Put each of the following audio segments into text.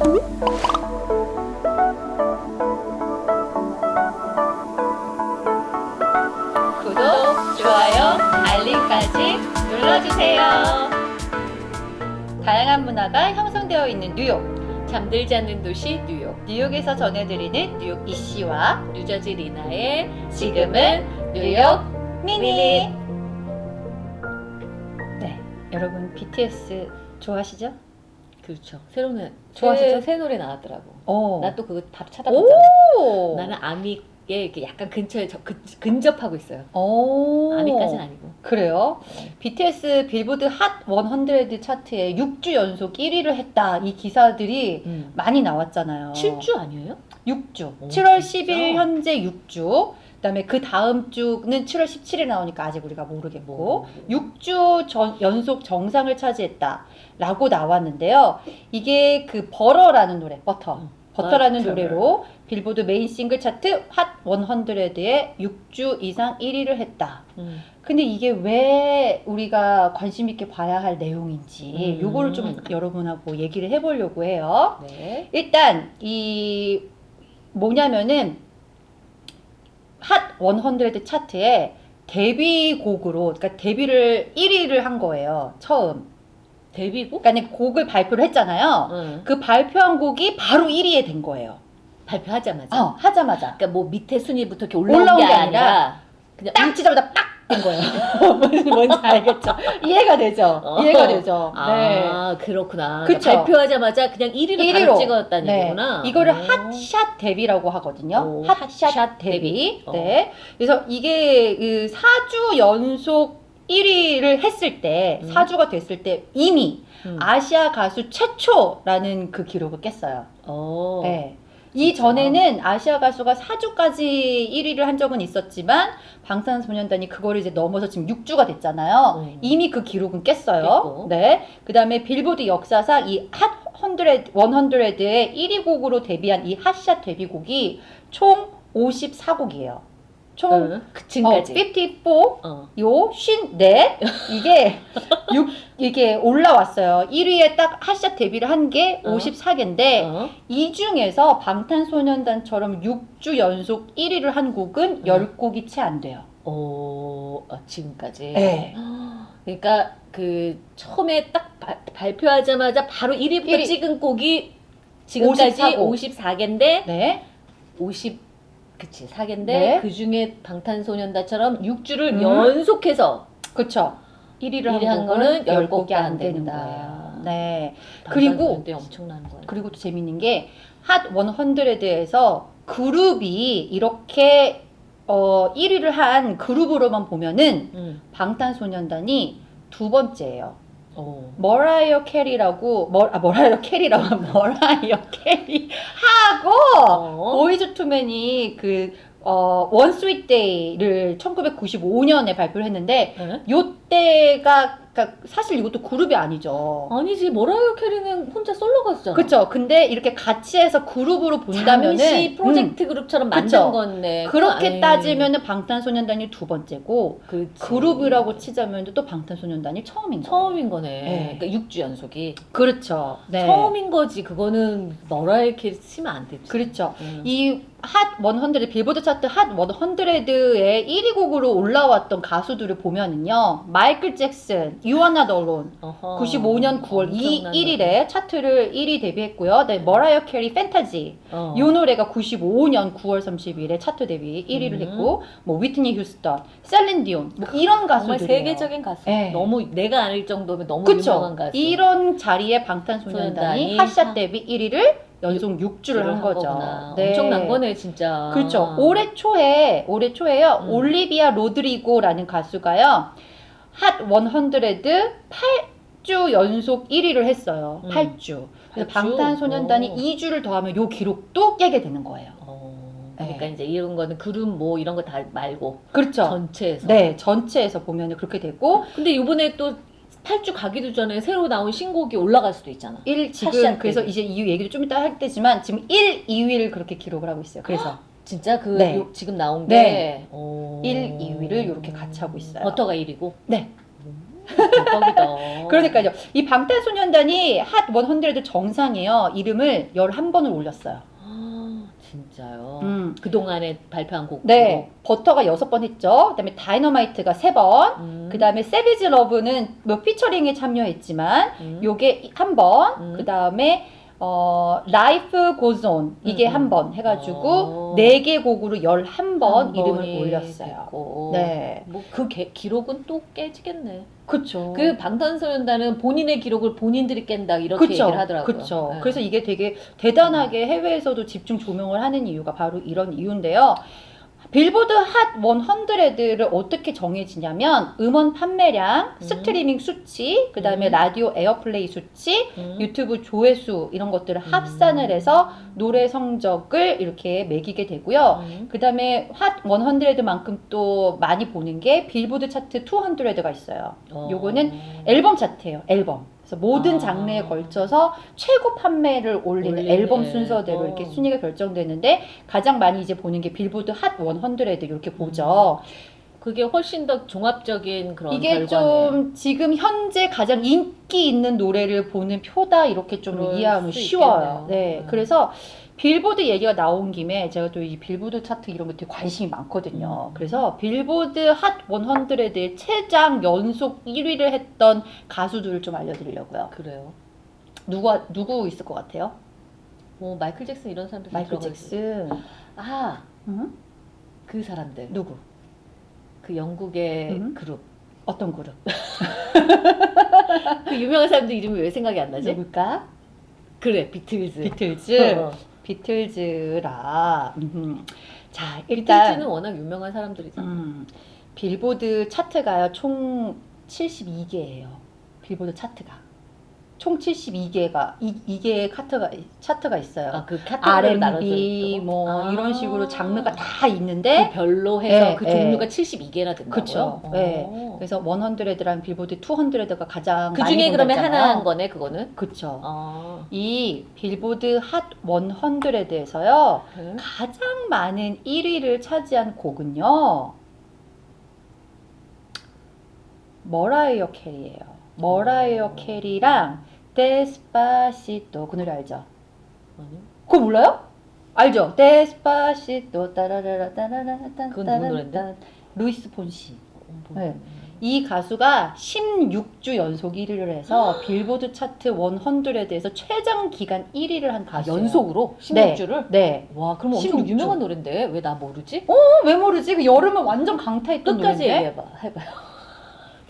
구독, 좋아요, 알림까지 눌러주세요. 다양한 문화가 형성되어 있는 뉴욕. 잠들지 않는 도시 뉴욕 뉴욕에서 전해드리는 뉴욕 이씨와 뉴저지 리나의 지금은 뉴욕 미니. 네, 여러분 BTS 좋아하시죠? 그렇죠 새로운 좋아하시죠? 새, 새 노래 나왔더라고 오. 나또 그거 다 찾아봤잖아 오. 나는 아미에 이렇게 약간 근처에 저, 근, 근접하고 있어요 오. 아미까지는 아니고 그래요? BTS 빌보드 핫 100 차트에 6주 연속 1위를 했다. 이 기사들이 음. 많이 나왔잖아요. 7주 아니에요? 6주. 오, 7월 진짜? 10일 현재 6주. 그다음에 그 다음 주는 7월 17일에 나오니까 아직 우리가 모르겠고 뭐. 6주 전, 연속 정상을 차지했다라고 나왔는데요. 이게 그 Butter라는 노래, 버터. 음, Butter라는 Butter. 노래로 빌보드 메인 싱글 차트 핫 100에 6주 이상 1위를 했다. 음. 근데 이게 왜 우리가 관심 있게 봐야 할 내용인지 음. 요거를 좀 여러분하고 얘기를 해보려고 해요. 네 일단 이 뭐냐면은 핫 100 차트에 데뷔곡으로 그러니까 데뷔를 1위를 한 거예요. 처음. 데뷔곡? 그러니까 곡을 발표를 했잖아요. 응. 그 발표한 곡이 바로 1위에 된 거예요. 발표하자마자 어, 하자마자. 그러니까 뭐 밑에 순위부터 이렇게 올라온, 올라온 게, 게 아니라 그냥 딱 치자마자 빡! 된 거예요. 뭔지, 알겠죠? 이해가 되죠? 어. 이해가 되죠? 네. 아 그렇구나 그쵸. 그러니까 발표하자마자 그냥 1위를 1위로. 바로 찍었다는 네. 얘기구나 이거를 오. 핫샷 데뷔라고 하거든요. 오, 핫샷, 핫샷 데뷔. 데뷔. 어. 네. 그래서 이게 그 4주 연속 1위를 했을 때, 음. 4주가 됐을 때 이미 음. 아시아 가수 최초라는 그 기록을 깼어요. 어. 네. 이 전에는 아시아 가수가 4주까지 1위를 한 적은 있었지만 방탄소년단이 그거를 이제 넘어서 지금 6주가 됐잖아요. 음. 이미 그 기록은 깼어요. 깼고. 네. 그다음에 빌보드 역사상 이핫 100, 100의 1위 곡으로 데뷔한 이 핫샷 데뷔곡이 총 54곡이에요. 총 응. 그 지금까지 어, 54 어. 요, 쉰, 넷, 이게, 육, 이게 올라왔어요. 1위에 딱 핫샷 데뷔를 한게 어. 54개인데, 어. 이 중에서 방탄소년단처럼 6주 연속 1위를 한 곡은 음. 10곡이 채 안 돼요. 어, 어, 지금까지. 네. 그러니까 그 처음에 딱 바- 발표하자마자 바로 1위부터 1위. 찍은 곡이 지금까지 54 곡. 54개인데 네. 50 그치 4개인데 네. 그 중에 방탄소년단처럼 6주를 음. 연속해서 그쵸. 1위를 1위 한 거는 10곡이 안 10곡이 되는 안. 된다. 네. 그리고- 엄청난 거예요. 그리고 또 재밌는 게, 핫 100에서 그룹이 이렇게, 어, 1위를 한 그룹으로만 보면은, 음. 방탄소년단이 두 번째예요. 어. 머라이어 캐리라고 머, 아 머라이어 캐리라고 머라이어 캐리 하고 어. 보이즈 투맨이 그 어, One Sweet Day를 1995년에 발표를 했는데 네? 요 때가 그러니까 사실 이것도 그룹이 아니죠. 아니지 머라이어 캐리는 혼자 솔로 가수잖아. 그렇죠. 근데 이렇게 같이 해서 그룹으로 본다면은 잠시 음, 프로젝트 그룹처럼 만든 그쵸. 건데 그렇게 아이, 따지면은 방탄소년단이 두 번째고 그치. 그룹이라고 치자면 또 방탄소년단이 처음인 거예요. 처음인 거네. 네. 그러니까 6주 연속이 그렇죠. 네. 처음인 거지. 그거는 머라이어 캐리 치면 안 되지. 그렇죠. 음. 이핫 100, 빌보드 차트 핫 100의 1위 곡으로 올라왔던 가수들을 보면은요. 마이클 잭슨, You Are Not Alone, 어허. 95년 9월 이 엄청난 1일에 차트를 1위 데뷔했고요. 네, 머라이어 캐리 팬타지. 어. 이 노래가 95년 9월 30일에 차트 데뷔 1위를 음. 했고, 뭐 위트니 휴스턴, 셀린 디온, 뭐 이런 가수들. 정말 세계적인 가수. 네. 너무 내가 알 정도면 너무 그쵸? 유명한 가수. 이런 자리에 방탄소년단이 소년단이 핫샷 하- 데뷔 1위를 연속 6주를 한 거죠. 네. 엄청난 거네 진짜. 그렇죠. 올해 초에 올해 초에요. 음. 올리비아 로드리고라는 가수가요. 핫 100 8주 연속 1위를 했어요. 음. 8주. 그래서 8주? 방탄소년단이 오. 2주를 더하면 요 기록도 깨게 되는 거예요. 어, 그러니까 네. 이제 이런 거는 그룹 뭐 이런 거 다 말고 그렇죠. 전체에서. 네, 전체에서 보면 그렇게 되고 근데 이번에 또 8주 가기도 전에 새로 나온 신곡이 올라갈 수도 있잖아. 1 지금 그래서. 이제 이유 얘기도 좀 이따 할 때지만 지금 1, 2위를 그렇게 기록을 하고 있어요. 그래서 진짜 그 네. 요- 지금 나온 게 네. 어... 1, 2위를 이렇게 같이 하고 있어요. 버터가 1위고 네. 대박이다. 그러니까요. 이 방탄소년단이 핫100 정상이에요. 이름을 11번을 올렸어요. 아, 진짜요. 음. 그 동안에 발표한 곡. 네. 버터가 6번 했죠. 그 다음에 다이너마이트가 3번. 음. 그다음에 세비지 러브는 뭐 피처링에 참여했지만 음. 요게 한 번. 음. 그다음에 어 Life Goes On 이게 음, 음. 한번 해가지고 어. 네개 곡으로 11번 한 이름을 올렸어요. 됐고. 네. 뭐 그 기록은 또 깨지겠네. 그쵸. 그 방탄소년단은 본인의 기록을 본인들이 깬다 이렇게 그쵸, 얘기를 하더라고요. 그쵸. 네. 그래서 이게 되게 대단하게 해외에서도 집중 조명을 하는 이유가 바로 이런 이유인데요. 빌보드 핫 100를 어떻게 정해지냐면 음원 판매량, 음. 스트리밍 수치, 그 다음에 음. 라디오 airplay 수치, 음. 유튜브 조회수 이런 것들을 합산을 해서 노래 성적을 이렇게 매기게 되고요. 음. 그 다음에 핫 100만큼 또 많이 보는 게 빌보드 차트 200가 있어요. 어. 요거는 앨범 차트예요. 앨범. 모든 아. 장르에 걸쳐서 최고 판매를 올리는 올리는 앨범. 순서대로 이렇게 순위가 결정되는데 가장 많이 이제 보는 게 빌보드 핫 100 이렇게 보죠. 그게 훨씬 더 종합적인 그런 이게 결과네. 좀 지금 현재 가장 인기 있는 노래를 보는 표다 이렇게 좀 이해하면 수 쉬워요. 있겠네요. 네. 음. 그래서 빌보드 얘기가 나온 김에 제가 또 이 빌보드 차트 이런 것에 관심이 많거든요. 음. 그래서 빌보드 핫 100의 최장 연속 1위를 했던 가수들을 좀 알려드리려고요. 그래요. 누가 누구 있을 것 같아요? 뭐 마이클 잭슨 이런 사람들 마이클 있어요. 잭슨. 아, 음? 그 사람들. 누구? 그 영국의 음? 그룹. 어떤 그룹? 그 유명한 사람들 이름이 왜 생각이 안 나지? 누굴까? 그래, 비틀즈. 비틀즈. 어. 비틀즈라. 음흠. 자, 일단 비틀즈는 워낙 유명한 사람들이잖아. 음, 빌보드 차트가요 총 72개예요. 빌보드 차트가 총 72개가 이, 이게 차트가 차트가 있어요. 아, 그 R&B? 뭐 아. 이런 식으로 장르가 다그 있는데 별로 해서 네, 그 네. 종류가 72개나 된다고요? 그쵸. 어. 네. 그래서 100랑 빌보드 200가 가장 그 중에 그러면 본다잖아요. 하나 한 거네, 그거는? 그쵸. 아. 이 빌보드 핫 100에서요 네. 가장 많은 1위를 차지한 곡은요. 머라이어 캐리예요. 머라이어 어. 캐리랑 Despacito 그 노래 알죠? 아니? 그거 몰라요? 알죠? Despacito 따라라라 따라라라 그건 누구 노래인데? 루이스 폰시. 어, 뭐. 네. 이 가수가 16주 연속 1위를 해서 빌보드 차트 100에서 최장 기간 1위를 한 아, 가수예요. 연속으로? 네. 16주를? 네. 와, 그럼 엄청 16주. 유명한 노래인데 왜 나 모르지? 어, 왜 모르지? 그 여름은 완전 강타했던 끝까지 노래인데. 얘기해봐. 해봐요.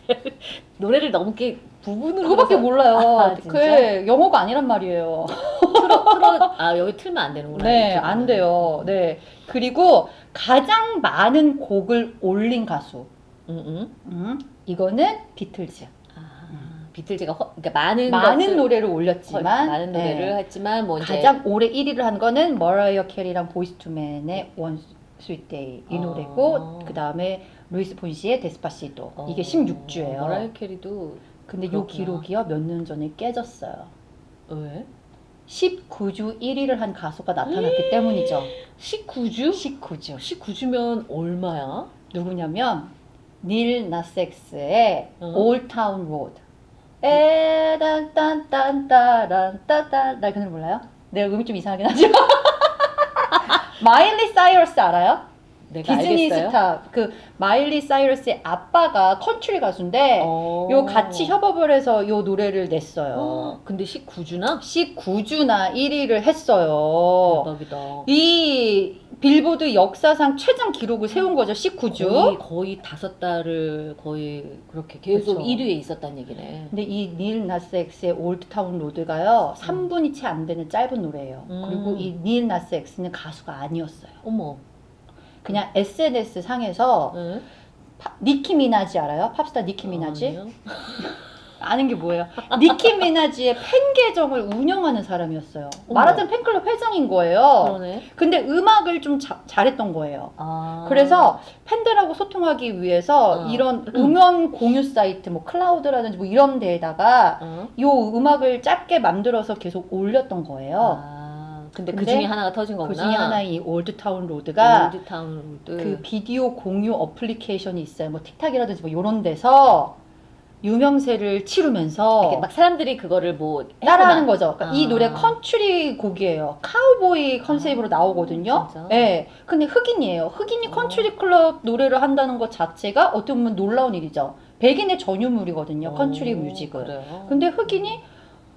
노래를 너무 이렇게 부분으로 그거밖에 몰라요. 아? 그게 영어가 아니란 말이에요. 틀어, 틀어, 아, 여기 틀면 안 되는구나. 네. 안 돼요. 네. 그리고 가장 많은 곡을 올린 가수. 응, 응. 음, 이거는 비틀즈. 아, 비틀즈가 허, 그러니까 많은 많은 것을- 노래를 헐, 올렸지만 많은 네. 노래를 했지만 뭐 가장 오래 1위를 한 거는 머라이어 캐리랑 보이즈 투 맨의 One Sweet Day 이 어. 노래고 그 다음에 루이스 폰시의 Despacito 어, 이게 16주예요. 머라이어 캐리도 근데 요 그렇구나. 기록이요 몇 년 전에 깨졌어요. 왜? 19주 1위를 한 가수가 나타났기 때문이죠. 19주? 19주. 19주면 얼마야? 누구냐면 닐 나섹스의 어. Old Town Road. 에단딴딴따란 따따 나그 노래 몰라요? 내 음이 좀 이상하긴 하지만 마일리 사이러스 알아요? 디즈니 알겠어요? 스타 그 마일리 사이러스의 아빠가 컨트리 가수인데 어. 요 같이 협업을 해서 요 노래를 냈어요. 어, 근데 19주나? 19주나 1위를 했어요. 대박이다. 이 빌보드 역사상 최장 기록을 세운 거죠. 19주. 거의, 거의 다섯 달을 거의 그렇게 계속 그쵸. 1위에 있었단 얘기네. 근데 이 릴 나스 엑스의 Old Town Road가요. 3분이 채 안 되는 짧은 노래예요. 음. 그리고 이 릴 나스 엑스는 가수가 아니었어요. 어머. 그냥 SNS 상에서 응? 파- 니키 미나지 알아요? 팝스타 니키 미나지? 아니요. 아는 게 뭐예요? 니키 미나지의 팬 계정을 운영하는 사람이었어요. 어머. 말하자면 팬클럽 회장인 거예요. 그러네. 근데 음악을 좀 자- 잘했던 거예요. 아. 그래서 팬들하고 소통하기 위해서 어. 이런 음원 공유 사이트 뭐 클라우드라든지 뭐 이런 데에다가 어? 요 음악을 짧게 만들어서 계속 올렸던 거예요. 아. 근데, 그 근데 중에 하나가 터진 거구나. 그 중에 하나의 이 Old Town Road가 Old Town Road. 그 비디오 공유 어플리케이션이 있어요. 뭐 틱톡이라든지 뭐 이런 데서 유명세를 치르면서 막 사람들이 그거를 뭐 따라하는. 거죠. 그러니까 이 아. 노래 컨츄리 곡이에요. 카우보이 컨셉으로 나오거든요. 진짜? 네. 근데 흑인이에요. 흑인이 어. 컨츄리 클럽 노래를 한다는 것 자체가 어떻게 보면 놀라운 일이죠. 백인의 전유물이거든요. 컨츄리 오, 뮤직은. 그래요? 근데 흑인이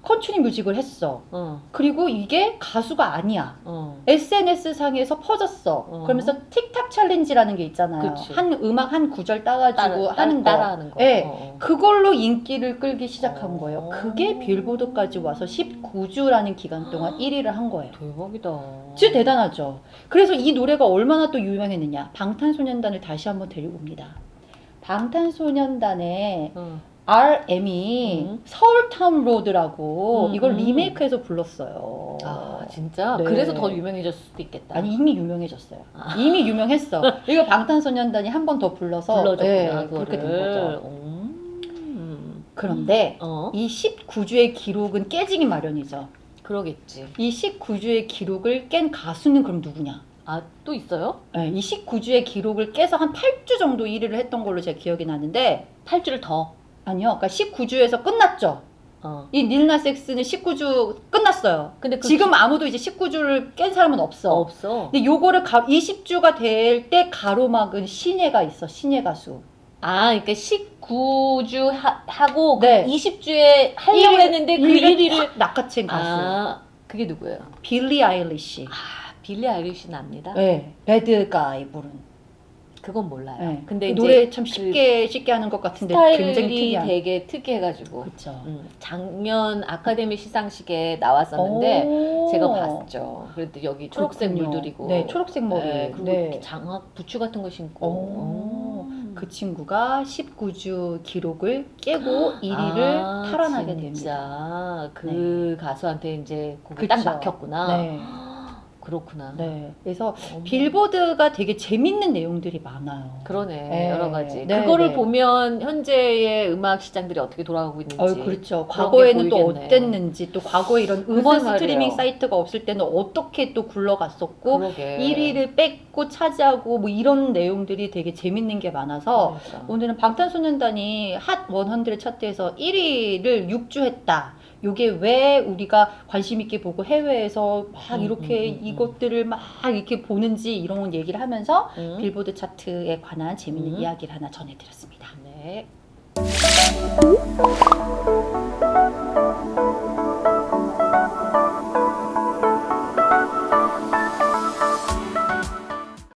컨츄리 뮤직을 했어. 어, 그리고 이게 가수가 아니야. 어. SNS 상에서 퍼졌어. 어. 그러면서 틱탁 챌린지라는 게 있잖아요. 그치. 한 음악 한 구절 따가지고 따라, 하는 거. 따라하는 거. 예. 어, 어. 그걸로 인기를 끌기 시작한 어. 거예요. 그게 빌보드까지 와서 19주라는 기간 동안 1위를 한 거예요. 대박이다. 진짜 대단하죠. 그래서 이 노래가 얼마나 또 유명했느냐. 방탄소년단을 다시 한번 데리고 옵니다. 방탄소년단의 어. RM이 음. Seoul Town Road라고 음, 이걸 음. 리메이크해서 불렀어요. 아 진짜? 네. 그래서 더 유명해졌을 수도 있겠다. 아니 이미 유명해졌어요. 아. 이미 유명했어. 이거 방탄소년단이 한 번 더 불러서 불러줬구나 예, 그거를. 그렇게 된 거죠. 음. 그런데 어 이 19주의 기록은 깨지기 마련이죠. 그러겠지. 이 19주의 기록을 깬 가수는 그럼 누구냐? 아 또 있어요? 네, 이 19주의 기록을 깨서 한 8주 정도 1위를 했던 걸로 제가 기억이 나는데 8주를 더. 아니요. 그러니까 19주에서 끝났죠. 어. 이 닐나 섹스는 19주 끝났어요. 근데 그 지금 아무도 이제 19주를 깬 사람은 없어. 없어. 근데 요거를 가, 20주가 될 때 가로막은 신예가 있어. 신예 가수. 아, 그러니까 19주 하, 고 네. 20주에 하려고 했는데 그 일위를 1위를 확 낚아챈 가수. 아, 그게 누구예요? 빌리 아일리시. 아, 빌리 아일리시 납니다. 네. 배드 가이 부른. 그건 몰라요. 네. 근데 그 노래 참 쉽게 쉽게 하는 것 같은데 굉장히 스타일이 특이한. 되게 특이해가지고 그렇죠. 음, 작년 아카데미 시상식에 나왔었는데 제가 봤죠. 그래도 여기 초록색 그렇군요. 물들이고 네, 초록색 머리. 네, 그리고 네. 장학 부추 같은 거 신고. 오, 음. 그 친구가 19주 기록을 깨고 1위를 아, 탈환하게 됩니다. 그 가수한테 이제 곡이 딱 그쵸. 막혔구나. 네. 그렇구나. 네. 그래서 어머. 빌보드가 되게 재밌는 내용들이 많아요. 그러네 네. 여러 가지 네, 그거를 네. 보면 현재의 음악 시장들이 어떻게 돌아가고 있는지 어, 그렇죠. 과거에는 게 또. 어땠는지, 또 과거에 이런 음원 글쎄 스트리밍. 사이트가 없을 때는 어떻게 또 굴러갔었고, 그러게 1위를 뺏고 차지하고 뭐 이런 내용들이 되게 재밌는 게 많아서 그러니까. 오늘은 방탄소년단이 핫100 차트에서 1위를 6주 했다. 요게 왜 우리가 관심 있게 보고 해외에서 막 음, 이렇게 음, 음, 음. 이것들을 막 이렇게 보는지 이런 얘기를 하면서 음. 빌보드 차트에 관한 재밌는 음. 이야기를 하나 전해드렸습니다. 네.